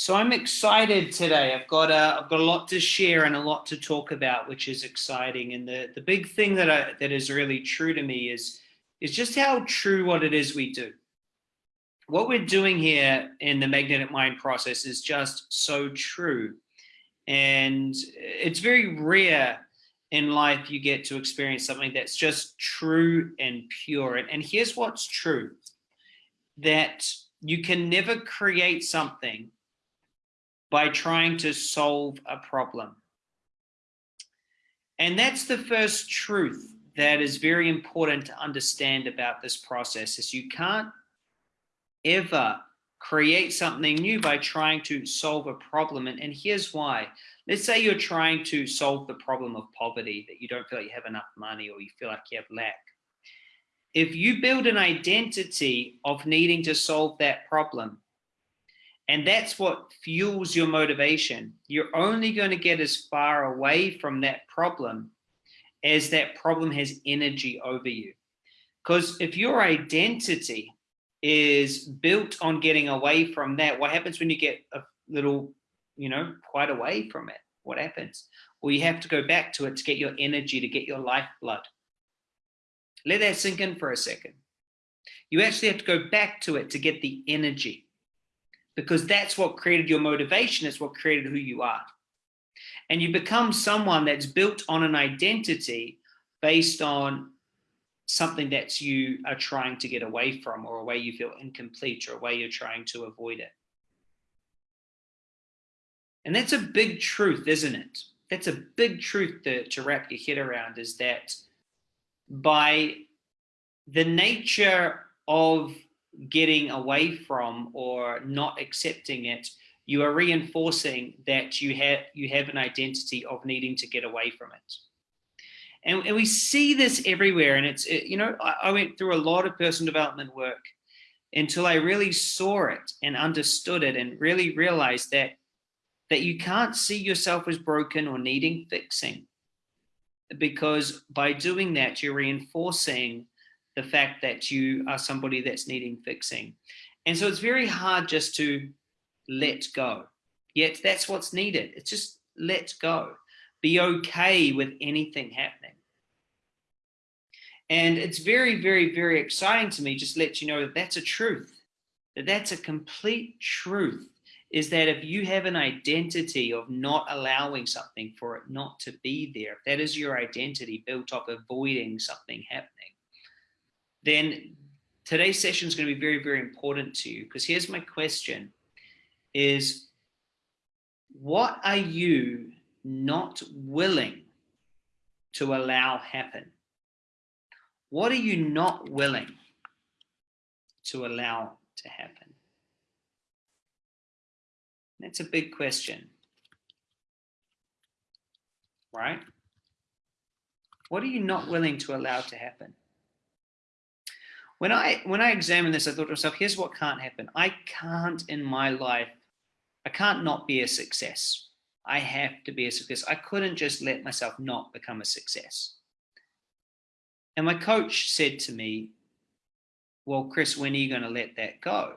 So I'm excited today. I've got a, I've got a lot to share and a lot to talk about, which is exciting. And the, the big thing that I, that is really true to me is, is just how true what it is we do. What we're doing here in the magnetic mind process is just so true. And it's very rare in life you get to experience something that's just true and pure. And, and here's what's true, that you can never create something by trying to solve a problem. And that's the first truth that is very important to understand about this process is you can't ever create something new by trying to solve a problem. And, and here's why. Let's say you're trying to solve the problem of poverty, that you don't feel like you have enough money or you feel like you have lack. If you build an identity of needing to solve that problem, and that's what fuels your motivation. You're only going to get as far away from that problem as that problem has energy over you. Because if your identity is built on getting away from that, what happens when you get a little, you know, quite away from it? What happens? Well, you have to go back to it to get your energy, to get your lifeblood. Let that sink in for a second. You actually have to go back to it to get the energy because that's what created your motivation. It's what created who you are. And you become someone that's built on an identity based on something that you are trying to get away from or a way you feel incomplete or a way you're trying to avoid it. And that's a big truth, isn't it? That's a big truth to, to wrap your head around is that by the nature of getting away from or not accepting it, you are reinforcing that you have you have an identity of needing to get away from it. And, and we see this everywhere. And it's, it, you know, I, I went through a lot of personal development work until I really saw it and understood it and really realized that that you can't see yourself as broken or needing fixing because by doing that you're reinforcing the fact that you are somebody that's needing fixing. And so it's very hard just to let go. Yet that's what's needed. It's just let go. Be okay with anything happening. And it's very, very, very exciting to me just let you know that that's a truth, that that's a complete truth, is that if you have an identity of not allowing something for it not to be there, if that is your identity built up avoiding something happening, then today's session is going to be very, very important to you because here's my question is what are you not willing to allow happen? What are you not willing to allow to happen? That's a big question, right? What are you not willing to allow to happen? When I when I examined this, I thought to myself, here's what can't happen. I can't in my life, I can't not be a success. I have to be a success. I couldn't just let myself not become a success. And my coach said to me, well, Chris, when are you going to let that go?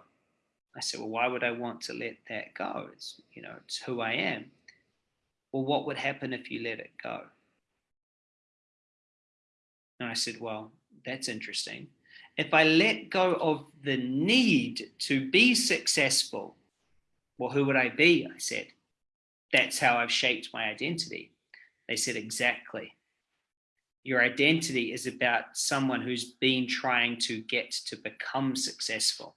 I said, well, why would I want to let that go? It's, you know, it's who I am. Well, what would happen if you let it go? And I said, well, that's interesting if I let go of the need to be successful, well, who would I be? I said, that's how I've shaped my identity. They said, exactly. Your identity is about someone who's been trying to get to become successful.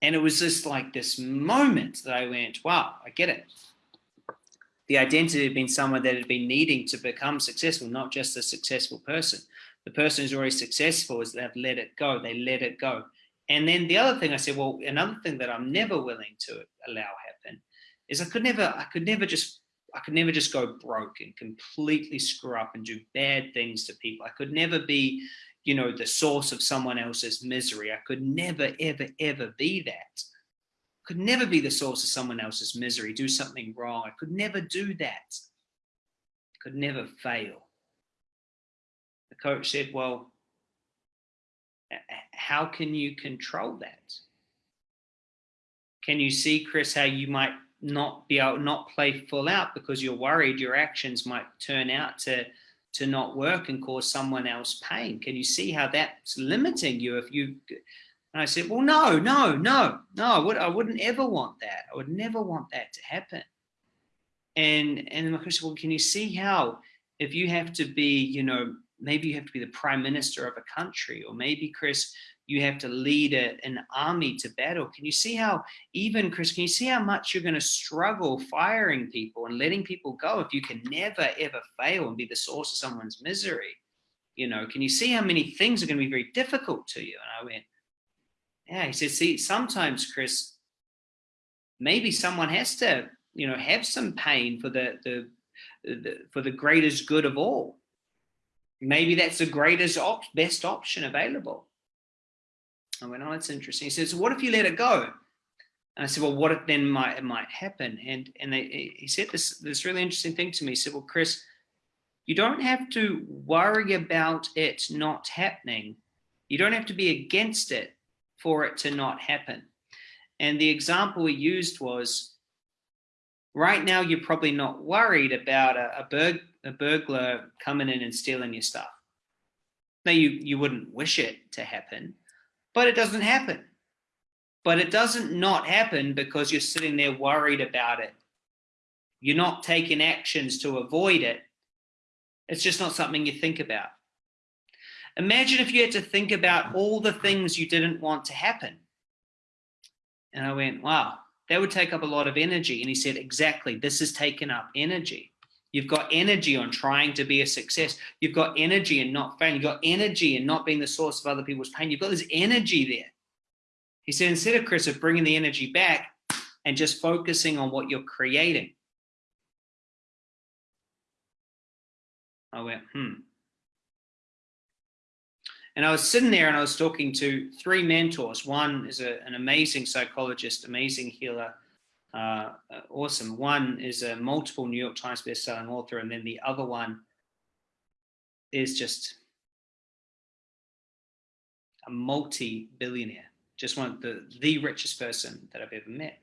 And it was just like this moment that I went, wow, I get it. The identity had been someone that had been needing to become successful, not just a successful person the person who's already successful is they've let it go, they let it go. And then the other thing I said, well, another thing that I'm never willing to allow happen is I could never, I could never just, I could never just go broke and completely screw up and do bad things to people. I could never be, you know, the source of someone else's misery. I could never, ever, ever be that. Could never be the source of someone else's misery, do something wrong. I could never do that. Could never fail coach said, well, how can you control that? Can you see, Chris, how you might not be able not play full out because you're worried your actions might turn out to to not work and cause someone else pain? Can you see how that's limiting you if you and I said, well, no, no, no, no, I, would, I wouldn't ever want that. I would never want that to happen. And and my question, well, can you see how if you have to be, you know, maybe you have to be the prime minister of a country, or maybe Chris, you have to lead a, an army to battle. Can you see how even Chris, can you see how much you're going to struggle firing people and letting people go if you can never ever fail and be the source of someone's misery? You know, can you see how many things are going to be very difficult to you? And I went, yeah, he said, see, sometimes, Chris, maybe someone has to, you know, have some pain for the, the, the for the greatest good of all. Maybe that's the greatest, op best option available. I went, oh, that's interesting. He said, so what if you let it go? And I said, well, what if then might it might happen? And and they, he said this this really interesting thing to me. He said, well, Chris, you don't have to worry about it not happening. You don't have to be against it for it to not happen. And the example we used was, right now you're probably not worried about a, a, burg, a burglar coming in and stealing your stuff. Now you, you wouldn't wish it to happen, but it doesn't happen. But it doesn't not happen because you're sitting there worried about it. You're not taking actions to avoid it. It's just not something you think about. Imagine if you had to think about all the things you didn't want to happen. And I went, wow, that would take up a lot of energy. And he said, exactly, this has taken up energy. You've got energy on trying to be a success. You've got energy and not failing. You've got energy and not being the source of other people's pain. You've got this energy there. He said, instead of Chris, of bringing the energy back and just focusing on what you're creating. I went, hmm. And I was sitting there and I was talking to three mentors. One is a, an amazing psychologist, amazing healer, uh, uh, awesome. One is a multiple New York Times bestselling author. And then the other one is just a multi-billionaire, just one of the, the richest person that I've ever met.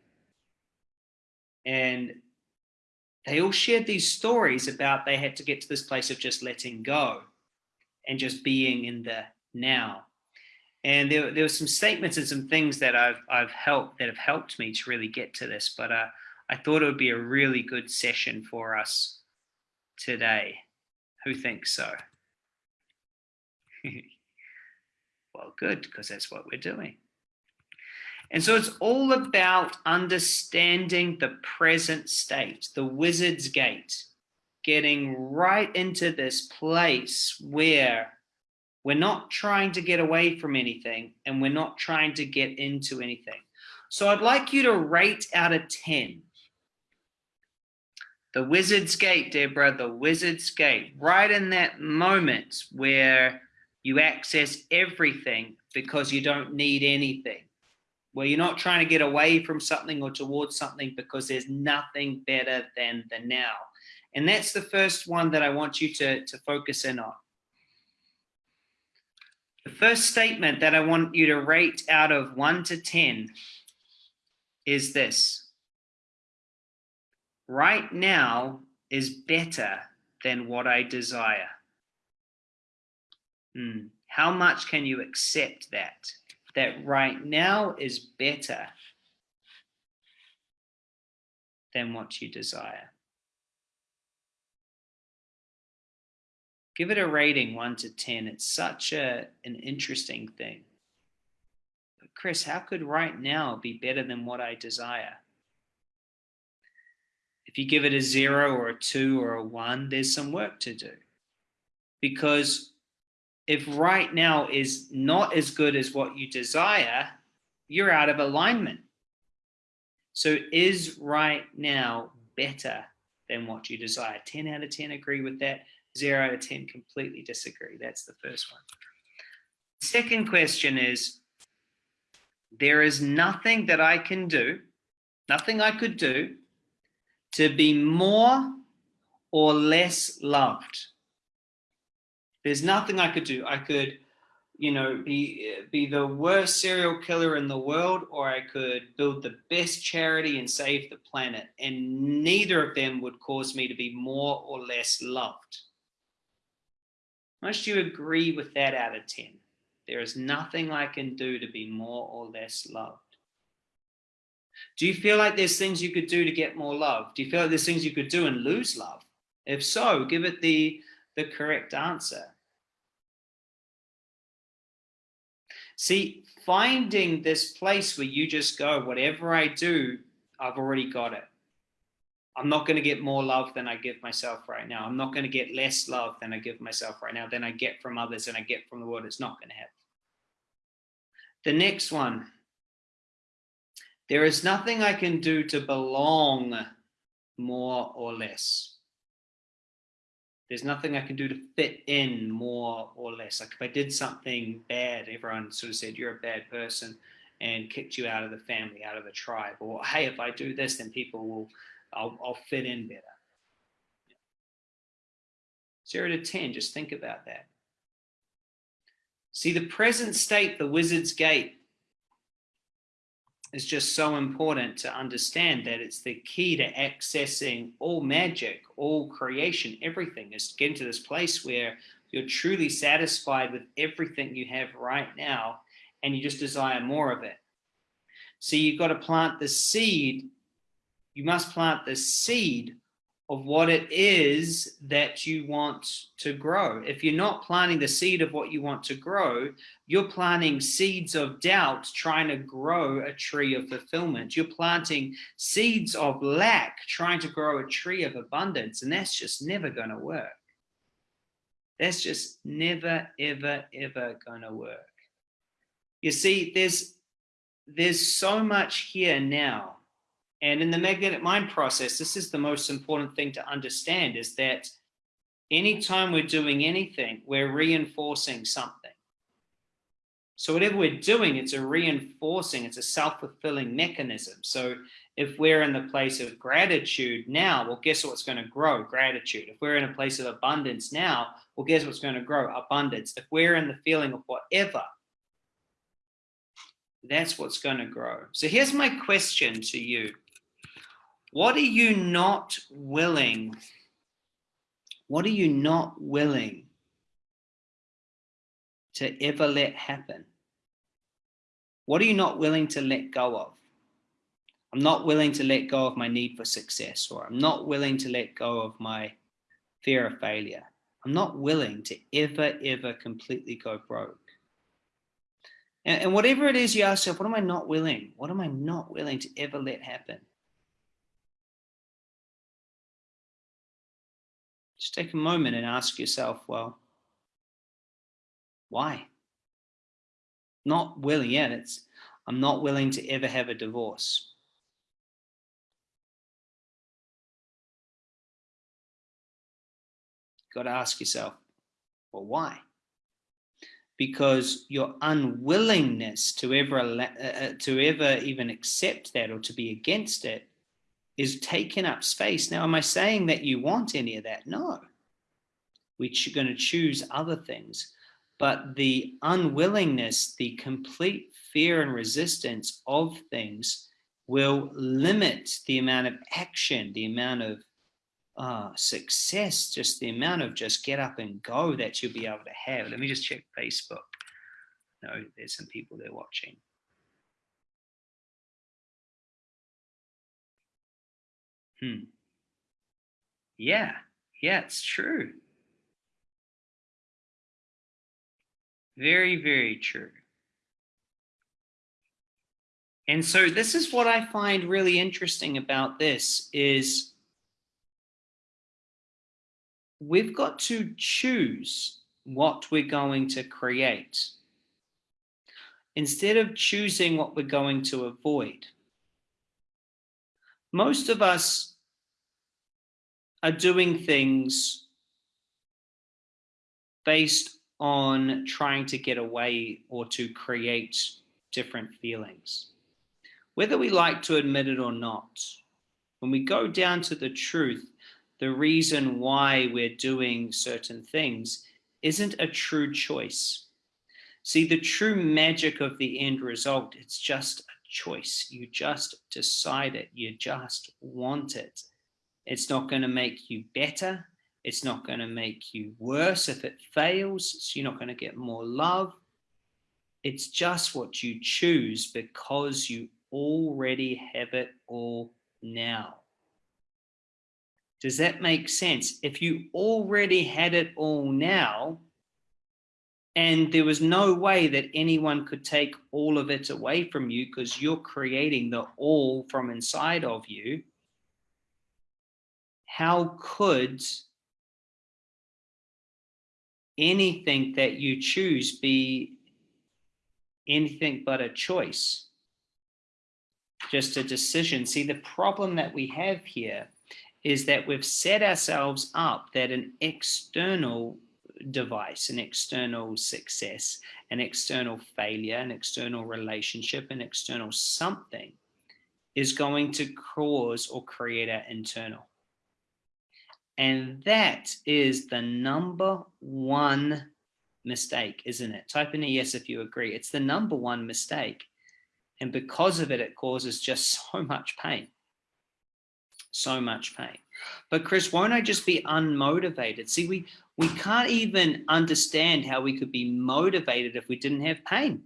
And they all shared these stories about they had to get to this place of just letting go and just being in the now. And there, there were some statements and some things that I've, I've helped that have helped me to really get to this, but uh, I thought it would be a really good session for us today. Who thinks so? well, good, because that's what we're doing. And so it's all about understanding the present state, the wizard's gate, getting right into this place where we're not trying to get away from anything and we're not trying to get into anything. So I'd like you to rate out of 10. The wizard's gate, Deborah, the wizard's gate, right in that moment where you access everything because you don't need anything, where you're not trying to get away from something or towards something because there's nothing better than the now. And that's the first one that I want you to, to focus in on. The first statement that I want you to rate out of 1 to 10 is this. Right now is better than what I desire. Hmm. How much can you accept that? That right now is better than what you desire. Give it a rating one to 10. It's such a, an interesting thing. But Chris, how could right now be better than what I desire? If you give it a zero or a two or a one, there's some work to do. Because if right now is not as good as what you desire, you're out of alignment. So is right now better than what you desire? 10 out of 10 agree with that zero of 10 completely disagree. That's the first one. Second question is, there is nothing that I can do, nothing I could do to be more or less loved. There's nothing I could do. I could you know, be be the worst serial killer in the world, or I could build the best charity and save the planet. And neither of them would cause me to be more or less loved. Must you agree with that out of 10? There is nothing I can do to be more or less loved. Do you feel like there's things you could do to get more love? Do you feel like there's things you could do and lose love? If so, give it the, the correct answer. See, finding this place where you just go, whatever I do, I've already got it. I'm not going to get more love than I give myself right now. I'm not going to get less love than I give myself right now, than I get from others and I get from the world. It's not going to happen. The next one. There is nothing I can do to belong more or less. There's nothing I can do to fit in more or less. Like if I did something bad, everyone sort of said, you're a bad person and kicked you out of the family, out of the tribe. Or, hey, if I do this, then people will, I'll, I'll fit in better. Zero to 10, just think about that. See, the present state, the wizard's gate, is just so important to understand that it's the key to accessing all magic, all creation, everything is to get into this place where you're truly satisfied with everything you have right now and you just desire more of it. So you've got to plant the seed. You must plant the seed of what it is that you want to grow. If you're not planting the seed of what you want to grow, you're planting seeds of doubt trying to grow a tree of fulfillment. You're planting seeds of lack trying to grow a tree of abundance, and that's just never going to work. That's just never, ever, ever going to work. You see, there's there's so much here now and in the magnetic mind process, this is the most important thing to understand is that anytime we're doing anything, we're reinforcing something. So whatever we're doing, it's a reinforcing, it's a self-fulfilling mechanism. So if we're in the place of gratitude now, well, guess what's going to grow? Gratitude. If we're in a place of abundance now, well, guess what's going to grow? Abundance. If we're in the feeling of whatever, that's what's going to grow. So here's my question to you. What are you not willing? What are you not willing to ever let happen? What are you not willing to let go of? I'm not willing to let go of my need for success, or I'm not willing to let go of my fear of failure. I'm not willing to ever, ever completely go broke. And, and whatever it is you ask yourself, what am I not willing? What am I not willing to ever let happen? Just take a moment and ask yourself, well, why? Not willing, yet. it's, I'm not willing to ever have a divorce. Got to ask yourself, well, why? Because your unwillingness to ever uh, uh, to ever even accept that or to be against it is taking up space. Now, am I saying that you want any of that? No. We're going to choose other things. But the unwillingness, the complete fear and resistance of things will limit the amount of action, the amount of uh, success, just the amount of just get up and go that you'll be able to have. Let me just check Facebook. No, there's some people there watching. Hmm. Yeah, yeah, it's true. Very, very true. And so this is what I find really interesting about this is we've got to choose what we're going to create instead of choosing what we're going to avoid most of us are doing things based on trying to get away or to create different feelings. Whether we like to admit it or not, when we go down to the truth, the reason why we're doing certain things isn't a true choice. See, the true magic of the end result, it's just a choice. You just decide it. You just want it. It's not going to make you better. It's not going to make you worse if it fails. So you're not going to get more love. It's just what you choose because you already have it all now. Does that make sense? If you already had it all now, and there was no way that anyone could take all of it away from you because you're creating the all from inside of you, how could anything that you choose be anything but a choice? Just a decision. See, the problem that we have here is that we've set ourselves up that an external device, an external success, an external failure, an external relationship, an external something is going to cause or create our internal. And that is the number one mistake, isn't it? Type in a yes if you agree. It's the number one mistake. And because of it, it causes just so much pain so much pain. But Chris, won't I just be unmotivated? See, we, we can't even understand how we could be motivated if we didn't have pain.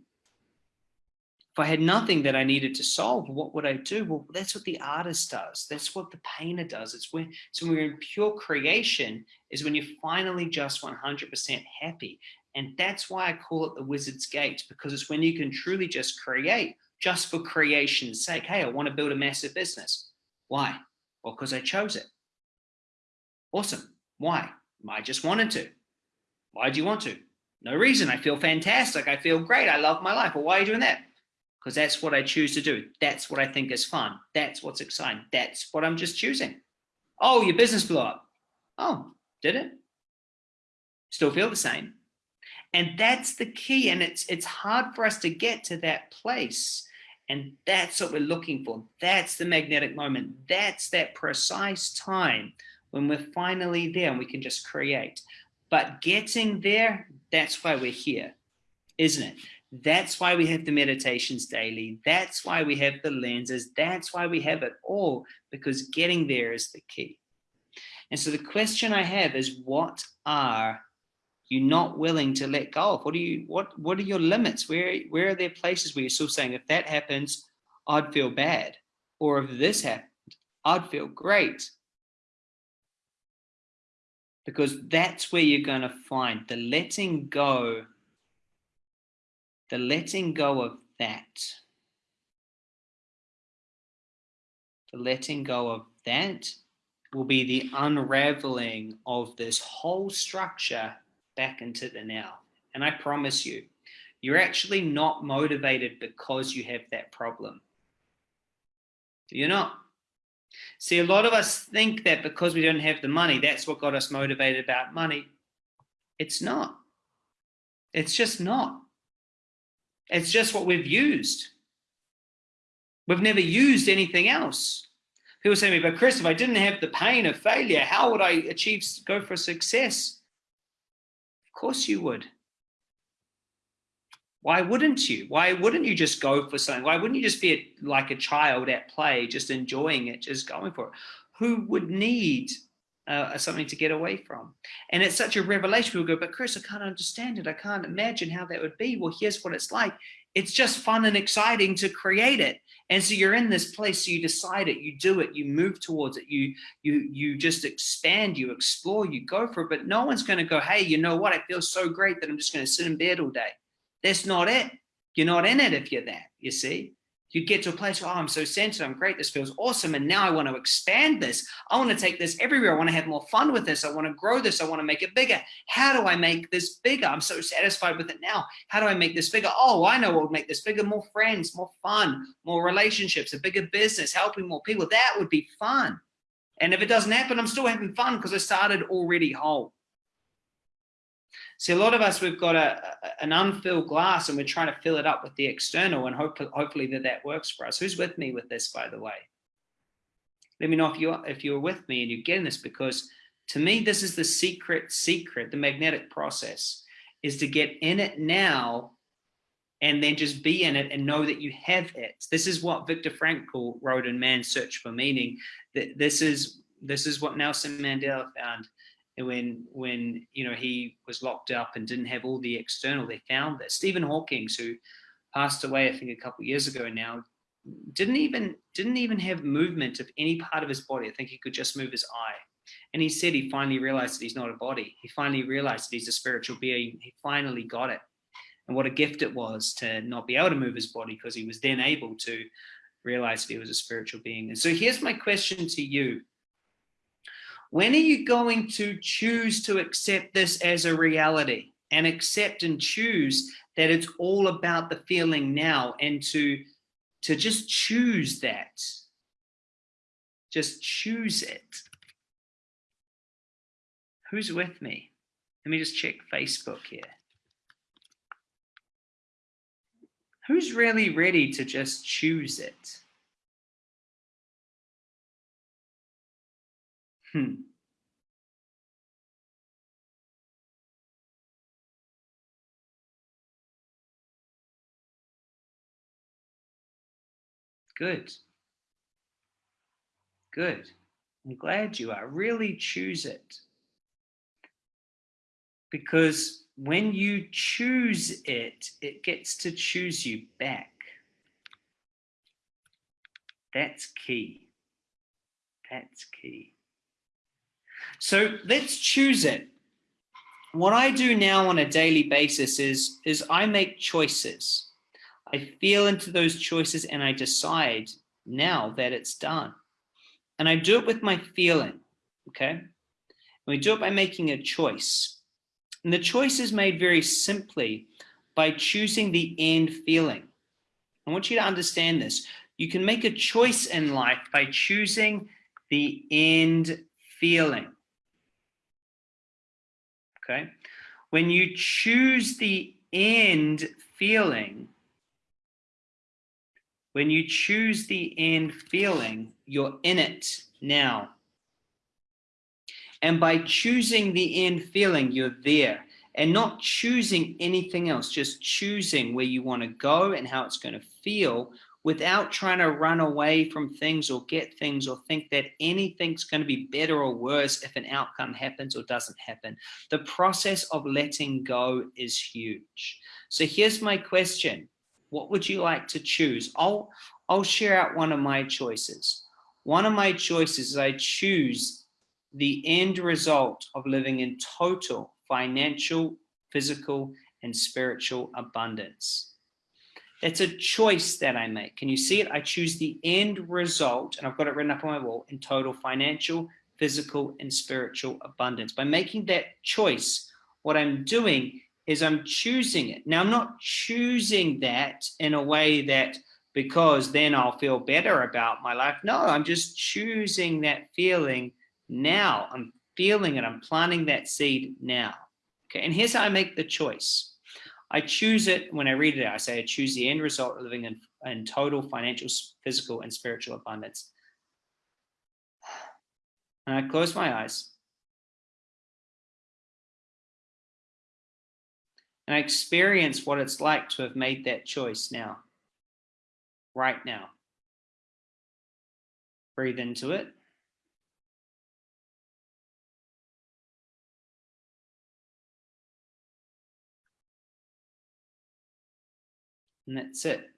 If I had nothing that I needed to solve, what would I do? Well, that's what the artist does. That's what the painter does. It's when, so when we're in pure creation is when you're finally just 100% happy. And that's why I call it the wizard's gate, because it's when you can truly just create just for creation's sake. Hey, I want to build a massive business. Why? Well, because I chose it. Awesome. Why? I just wanted to. Why do you want to? No reason. I feel fantastic. I feel great. I love my life. Well, why are you doing that? Because that's what I choose to do. That's what I think is fun. That's what's exciting. That's what I'm just choosing. Oh, your business blew up. Oh, did it? Still feel the same. And that's the key. And it's it's hard for us to get to that place and that's what we're looking for. That's the magnetic moment. That's that precise time when we're finally there and we can just create. But getting there, that's why we're here, isn't it? That's why we have the meditations daily. That's why we have the lenses. That's why we have it all, because getting there is the key. And so the question I have is what are you're not willing to let go of? What are you, what, what are your limits? Where, where are there places where you're still saying, if that happens, I'd feel bad. Or if this happened, I'd feel great. Because that's where you're going to find the letting go, the letting go of that. The letting go of that will be the unraveling of this whole structure back into the now. And I promise you, you're actually not motivated because you have that problem. You're not. See, a lot of us think that because we don't have the money, that's what got us motivated about money. It's not. It's just not. It's just what we've used. We've never used anything else. People say to me, but Chris, if I didn't have the pain of failure, how would I achieve, go for success? Of course you would. Why wouldn't you? Why wouldn't you just go for something? Why wouldn't you just be like a child at play, just enjoying it, just going for it? Who would need uh, something to get away from? And it's such a revelation. People go, but Chris, I can't understand it. I can't imagine how that would be. Well, here's what it's like. It's just fun and exciting to create it. And so you're in this place, so you decide it, you do it, you move towards it, you you you just expand, you explore, you go for it. But no one's going to go, hey, you know what? I feel so great that I'm just going to sit in bed all day. That's not it. You're not in it if you're that, you see you get to a place oh, I'm so centered, I'm great, this feels awesome. And now I want to expand this. I want to take this everywhere. I want to have more fun with this. I want to grow this. I want to make it bigger. How do I make this bigger? I'm so satisfied with it now. How do I make this bigger? Oh, I know what would make this bigger. More friends, more fun, more relationships, a bigger business, helping more people. That would be fun. And if it doesn't happen, I'm still having fun because I started already whole. See, a lot of us, we've got a, an unfilled glass and we're trying to fill it up with the external and hope, hopefully that that works for us. Who's with me with this, by the way? Let me know if you're, if you're with me and you're getting this because to me, this is the secret secret, the magnetic process is to get in it now and then just be in it and know that you have it. This is what Viktor Frankl wrote in Man's Search for Meaning. This is this is what Nelson Mandela found when when you know he was locked up and didn't have all the external. They found that Stephen Hawking, who passed away, I think a couple of years ago now, didn't even didn't even have movement of any part of his body. I think he could just move his eye. And he said he finally realized that he's not a body. He finally realized that he's a spiritual being. He finally got it. And what a gift it was to not be able to move his body because he was then able to realize that he was a spiritual being. And so here's my question to you. When are you going to choose to accept this as a reality and accept and choose that it's all about the feeling now and to, to just choose that? Just choose it. Who's with me? Let me just check Facebook here. who's really ready to just choose it? Hmm. Good. Good. I'm glad you are. Really choose it. Because when you choose it, it gets to choose you back. That's key. That's key. So let's choose it. What I do now on a daily basis is, is I make choices. I feel into those choices and I decide now that it's done. And I do it with my feeling, okay? And we do it by making a choice. And the choice is made very simply by choosing the end feeling. I want you to understand this. You can make a choice in life by choosing the end feeling. Okay. When you choose the end feeling, when you choose the end feeling, you're in it now. And by choosing the end feeling, you're there and not choosing anything else, just choosing where you want to go and how it's going to feel without trying to run away from things or get things or think that anything's going to be better or worse if an outcome happens or doesn't happen. The process of letting go is huge. So here's my question. What would you like to choose? I'll, I'll share out one of my choices. One of my choices is I choose the end result of living in total financial, physical, and spiritual abundance. It's a choice that I make. Can you see it? I choose the end result, and I've got it written up on my wall, in total financial, physical, and spiritual abundance. By making that choice, what I'm doing is I'm choosing it. Now, I'm not choosing that in a way that because then I'll feel better about my life. No, I'm just choosing that feeling now. I'm feeling it. I'm planting that seed now. Okay, and here's how I make the choice. I choose it when I read it. I say I choose the end result of living in, in total financial, physical, and spiritual abundance. And I close my eyes. And I experience what it's like to have made that choice now, right now. Breathe into it. And that's it.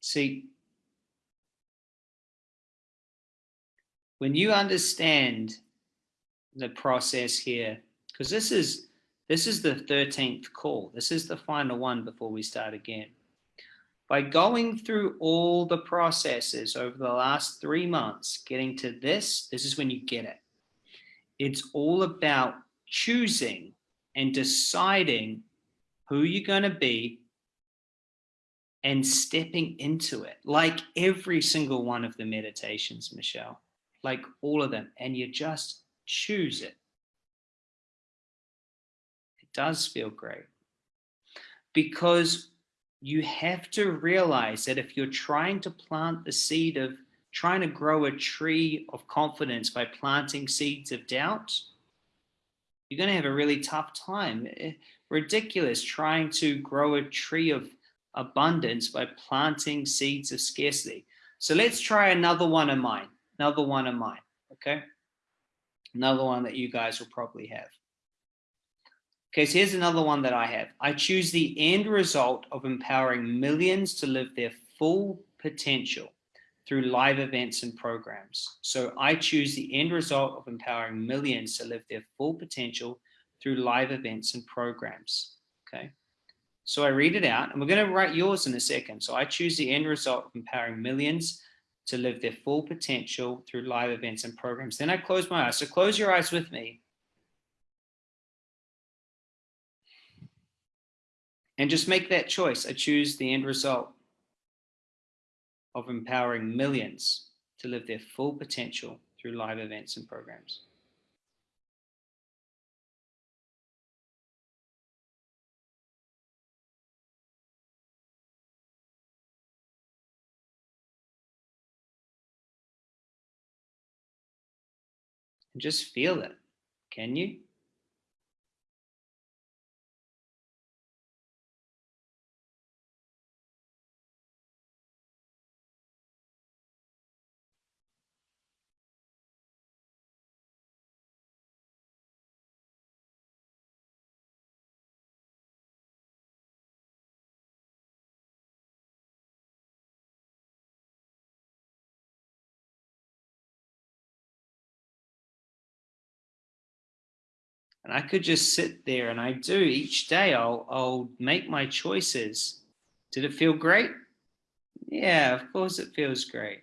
See, when you understand the process here, because this is this is the 13th call. This is the final one before we start again. By going through all the processes over the last three months, getting to this, this is when you get it. It's all about choosing and deciding who you're going to be and stepping into it like every single one of the meditations, Michelle, like all of them. And you just choose it. It does feel great because you have to realize that if you're trying to plant the seed of trying to grow a tree of confidence by planting seeds of doubt, you're going to have a really tough time. Eh, ridiculous trying to grow a tree of abundance by planting seeds of scarcity. So let's try another one of mine, another one of mine, okay? Another one that you guys will probably have. Okay, so here's another one that I have. I choose the end result of empowering millions to live their full potential through live events and programs. So I choose the end result of empowering millions to live their full potential through live events and programs. Okay. So I read it out and we're going to write yours in a second. So I choose the end result of empowering millions to live their full potential through live events and programs. Then I close my eyes. So close your eyes with me. And just make that choice. I choose the end result of empowering millions to live their full potential through live events and programs. And just feel it, can you? And I could just sit there and I do each day, I'll, I'll make my choices. Did it feel great? Yeah, of course it feels great.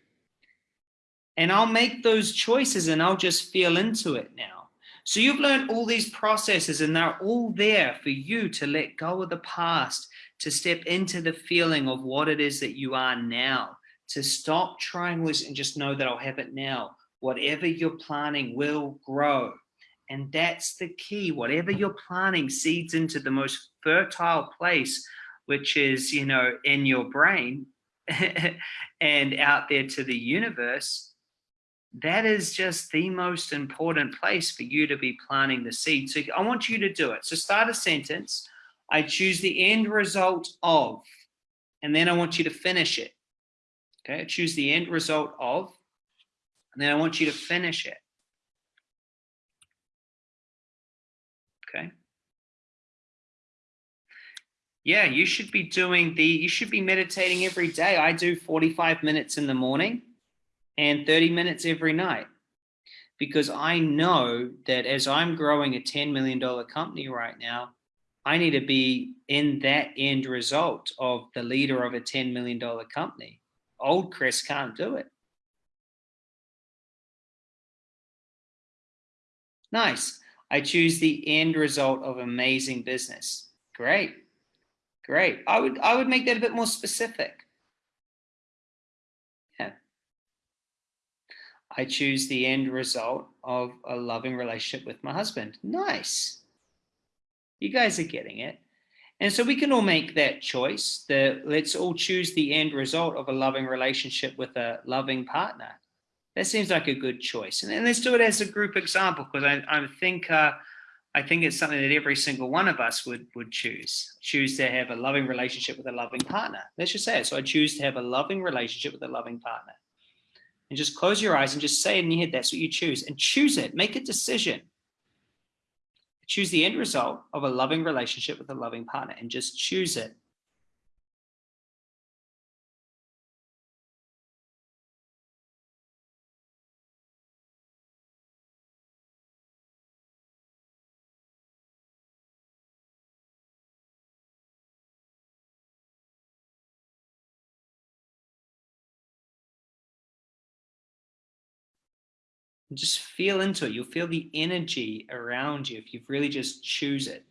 And I'll make those choices and I'll just feel into it now. So you've learned all these processes and they're all there for you to let go of the past, to step into the feeling of what it is that you are now, to stop trying this and just know that I'll have it now. Whatever you're planning will grow. And that's the key. Whatever you're planting seeds into the most fertile place, which is, you know, in your brain and out there to the universe, that is just the most important place for you to be planting the seed. So I want you to do it. So start a sentence. I choose the end result of, and then I want you to finish it. Okay, choose the end result of, and then I want you to finish it. Okay. Yeah, you should be doing the, you should be meditating every day. I do 45 minutes in the morning and 30 minutes every night because I know that as I'm growing a $10 million company right now, I need to be in that end result of the leader of a $10 million company. Old Chris can't do it. Nice. I choose the end result of amazing business. Great. Great. I would I would make that a bit more specific. Yeah. I choose the end result of a loving relationship with my husband. Nice. You guys are getting it. And so we can all make that choice that let's all choose the end result of a loving relationship with a loving partner that seems like a good choice. And, and let's do it as a group example because I, I think uh, I think it's something that every single one of us would would choose. Choose to have a loving relationship with a loving partner. Let's just say it. So I choose to have a loving relationship with a loving partner. And just close your eyes and just say in your head. That's what you choose. And choose it. Make a decision. Choose the end result of a loving relationship with a loving partner and just choose it. Just feel into it. You'll feel the energy around you if you really just choose it.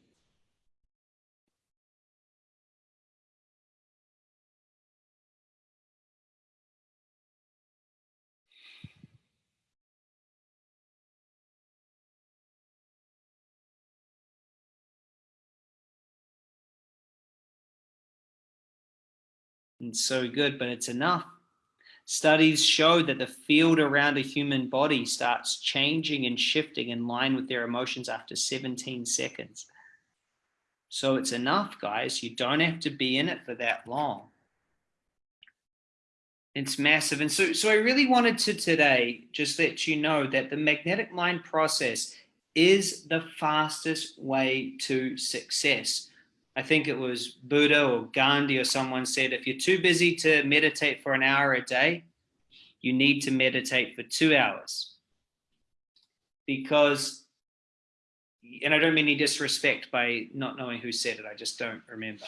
And so good, but it's enough. Studies show that the field around a human body starts changing and shifting in line with their emotions after 17 seconds. So it's enough, guys. You don't have to be in it for that long. It's massive. And so, so I really wanted to today just let you know that the magnetic mind process is the fastest way to success. I think it was Buddha or Gandhi or someone said, if you're too busy to meditate for an hour a day, you need to meditate for two hours. Because, and I don't mean any disrespect by not knowing who said it, I just don't remember.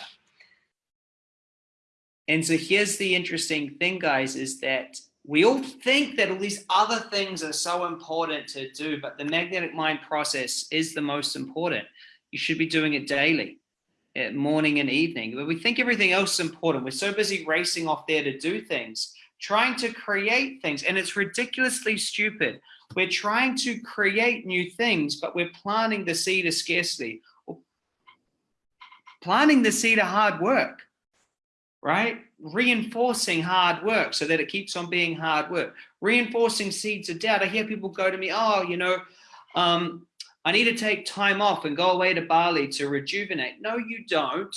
And so here's the interesting thing, guys, is that we all think that all these other things are so important to do, but the magnetic mind process is the most important. You should be doing it daily, morning and evening. But we think everything else is important. We're so busy racing off there to do things, trying to create things, and it's ridiculously stupid. We're trying to create new things, but we're planting the seed of scarcity. Planting the seed of hard work right? Reinforcing hard work so that it keeps on being hard work. Reinforcing seeds of doubt. I hear people go to me, oh, you know, um, I need to take time off and go away to Bali to rejuvenate. No, you don't.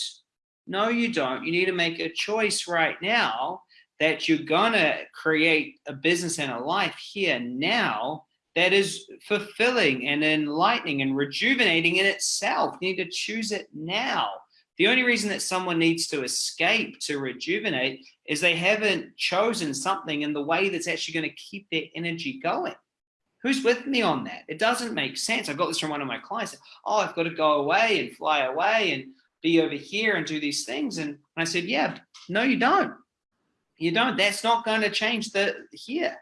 No, you don't. You need to make a choice right now that you're going to create a business and a life here now that is fulfilling and enlightening and rejuvenating in itself. You need to choose it now. The only reason that someone needs to escape to rejuvenate is they haven't chosen something in the way that's actually going to keep their energy going. Who's with me on that? It doesn't make sense. I got this from one of my clients. Oh, I've got to go away and fly away and be over here and do these things. And I said, yeah, no, you don't. You don't. That's not going to change the here.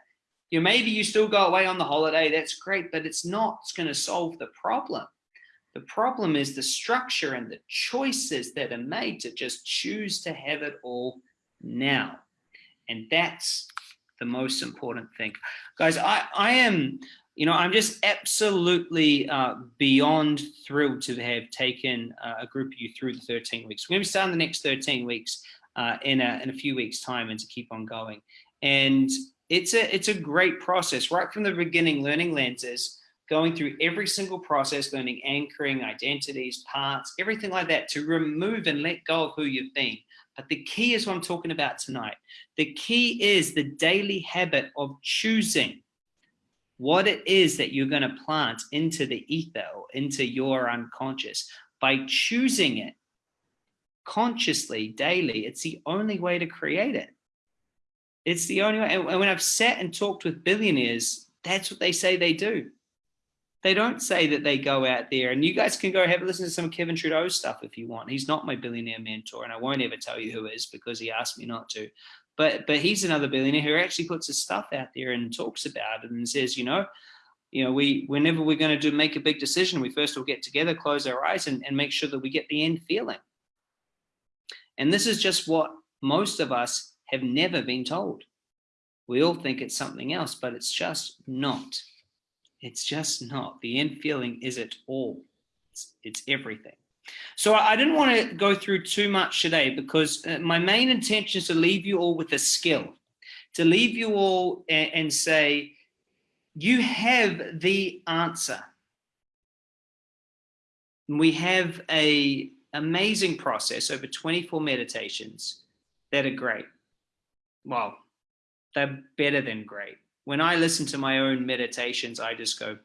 You maybe you still go away on the holiday. That's great, but it's not. It's going to solve the problem. The problem is the structure and the choices that are made to just choose to have it all now. And that's the most important thing. Guys, I, I am, you know, I'm just absolutely uh, beyond thrilled to have taken uh, a group of you through the 13 weeks. We're going to be starting the next 13 weeks uh, in, a, in a few weeks time and to keep on going. And it's a, it's a great process right from the beginning, learning lenses, going through every single process, learning anchoring, identities, parts, everything like that to remove and let go of who you've been. But the key is what I'm talking about tonight. The key is the daily habit of choosing what it is that you're going to plant into the ether or into your unconscious. By choosing it consciously, daily, it's the only way to create it. It's the only way. And when I've sat and talked with billionaires, that's what they say they do they don't say that they go out there and you guys can go have a listen to some Kevin Trudeau stuff if you want. He's not my billionaire mentor and I won't ever tell you who is because he asked me not to. But but he's another billionaire who actually puts his stuff out there and talks about it and says, you know, you know, we whenever we're going to do make a big decision, we first will get together, close our eyes and, and make sure that we get the end feeling. And this is just what most of us have never been told. We all think it's something else, but it's just not. It's just not. The end feeling is it all. It's, it's everything. So I didn't want to go through too much today because uh, my main intention is to leave you all with a skill, to leave you all and, and say, you have the answer. We have a amazing process over 24 meditations that are great. Well, they're better than great when I listen to my own meditations, I just go,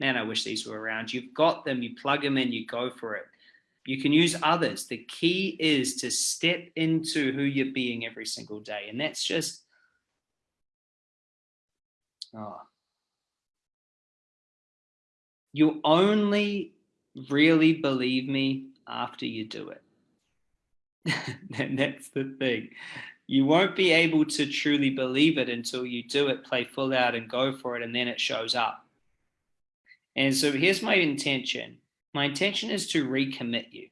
man, I wish these were around. You've got them, you plug them in, you go for it. You can use others. The key is to step into who you're being every single day. And that's just, oh. You only really believe me after you do it. and that's the thing you won't be able to truly believe it until you do it, play full out and go for it, and then it shows up. And so here's my intention. My intention is to recommit you.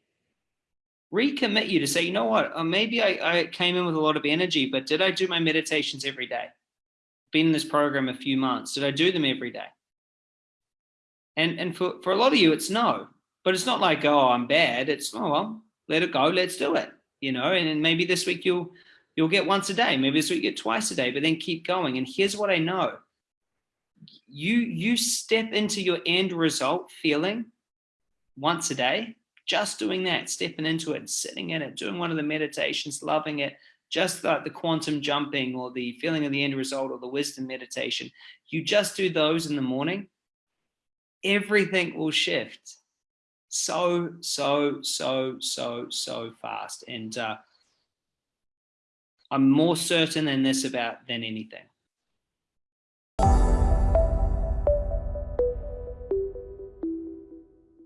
Recommit you to say, you know what, uh, maybe I, I came in with a lot of energy, but did I do my meditations every day? Been in this program a few months. Did I do them every day? And, and for, for a lot of you, it's no. But it's not like, oh, I'm bad. It's, oh, well, let it go. Let's do it. You know, and then maybe this week you'll You'll get once a day. Maybe this week you get twice a day, but then keep going. And here's what I know. You, you step into your end result feeling once a day, just doing that, stepping into it, sitting in it, doing one of the meditations, loving it, just like the quantum jumping or the feeling of the end result or the wisdom meditation. You just do those in the morning, everything will shift so, so, so, so, so fast. And uh, I'm more mm. certain in this about than anything.